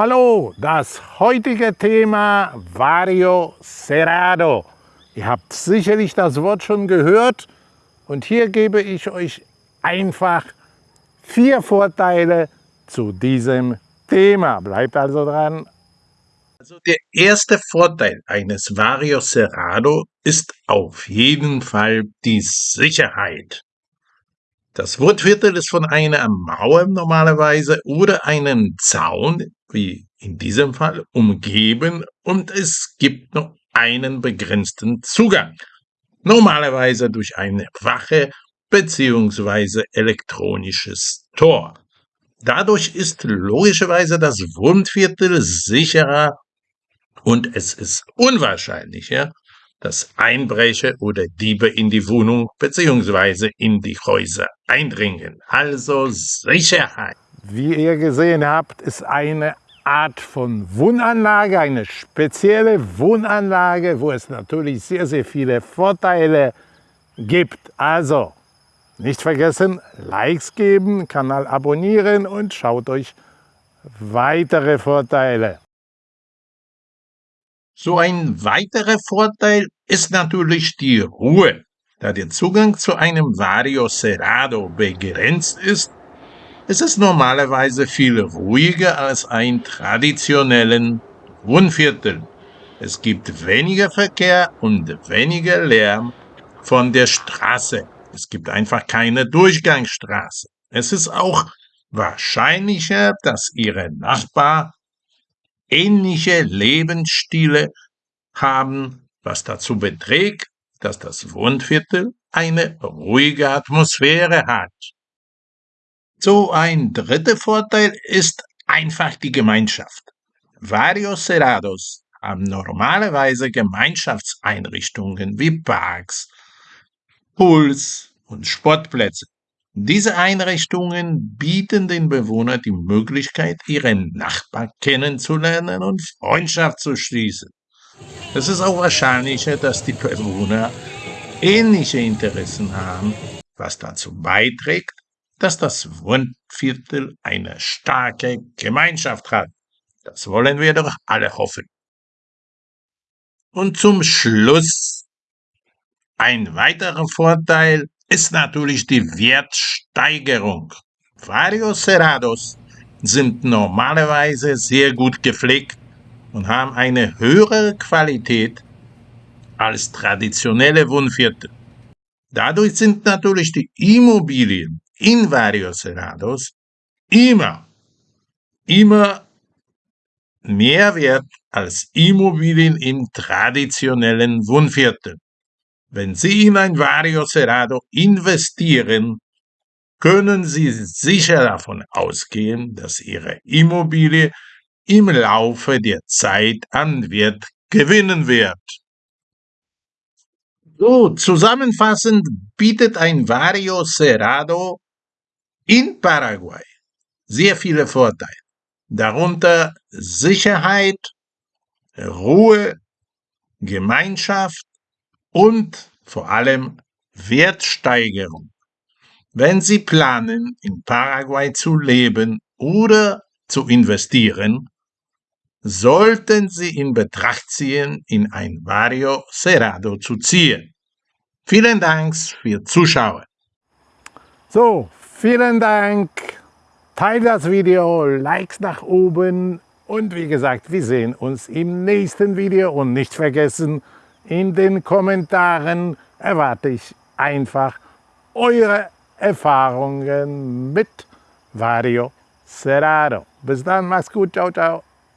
Hallo, das heutige Thema Vario Cerrado. Ihr habt sicherlich das Wort schon gehört und hier gebe ich euch einfach vier Vorteile zu diesem Thema. Bleibt also dran. Also der erste Vorteil eines Vario Cerrado ist auf jeden Fall die Sicherheit. Das Wurtviertel ist von einer Mauer normalerweise oder einem Zaun, wie in diesem Fall, umgeben und es gibt noch einen begrenzten Zugang. Normalerweise durch eine Wache bzw. elektronisches Tor. Dadurch ist logischerweise das Wohnviertel sicherer und es ist unwahrscheinlicher, dass Einbrecher oder Diebe in die Wohnung bzw. in die Häuser eindringen. Also Sicherheit. Wie ihr gesehen habt, ist eine Art von Wohnanlage, eine spezielle Wohnanlage, wo es natürlich sehr, sehr viele Vorteile gibt. Also nicht vergessen, Likes geben, Kanal abonnieren und schaut euch weitere Vorteile so ein weiterer Vorteil ist natürlich die Ruhe. Da der Zugang zu einem Vario Cerrado begrenzt ist, ist es normalerweise viel ruhiger als ein traditionellen Wohnviertel. Es gibt weniger Verkehr und weniger Lärm von der Straße. Es gibt einfach keine Durchgangsstraße. Es ist auch wahrscheinlicher, dass Ihre Nachbar ähnliche Lebensstile haben, was dazu beträgt, dass das Wohnviertel eine ruhige Atmosphäre hat. So ein dritter Vorteil ist einfach die Gemeinschaft. Varios Cerrados haben normalerweise Gemeinschaftseinrichtungen wie Parks, Pools und Sportplätze. Diese Einrichtungen bieten den Bewohnern die Möglichkeit, ihren Nachbar kennenzulernen und Freundschaft zu schließen. Es ist auch wahrscheinlicher, dass die Bewohner ähnliche Interessen haben, was dazu beiträgt, dass das Wohnviertel eine starke Gemeinschaft hat. Das wollen wir doch alle hoffen. Und zum Schluss ein weiterer Vorteil ist natürlich die Wertsteigerung. Varios Cerrados sind normalerweise sehr gut gepflegt und haben eine höhere Qualität als traditionelle Wohnviertel. Dadurch sind natürlich die Immobilien in Varios Cerrados immer, immer mehr wert als Immobilien in traditionellen Wohnvierteln. Wenn Sie in ein Vario Cerrado investieren, können Sie sicher davon ausgehen, dass Ihre Immobilie im Laufe der Zeit an Wert gewinnen wird. So, zusammenfassend bietet ein Vario Cerrado in Paraguay sehr viele Vorteile, darunter Sicherheit, Ruhe, Gemeinschaft, und vor allem Wertsteigerung. Wenn Sie planen, in Paraguay zu leben oder zu investieren, sollten Sie in Betracht ziehen, in ein Vario Cerrado zu ziehen. Vielen Dank für Zuschauen. So, vielen Dank. Teilt das Video, Likes nach oben und wie gesagt, wir sehen uns im nächsten Video und nicht vergessen, in den Kommentaren erwarte ich einfach eure Erfahrungen mit Vario Cerrado. Bis dann, mach's gut, ciao, ciao.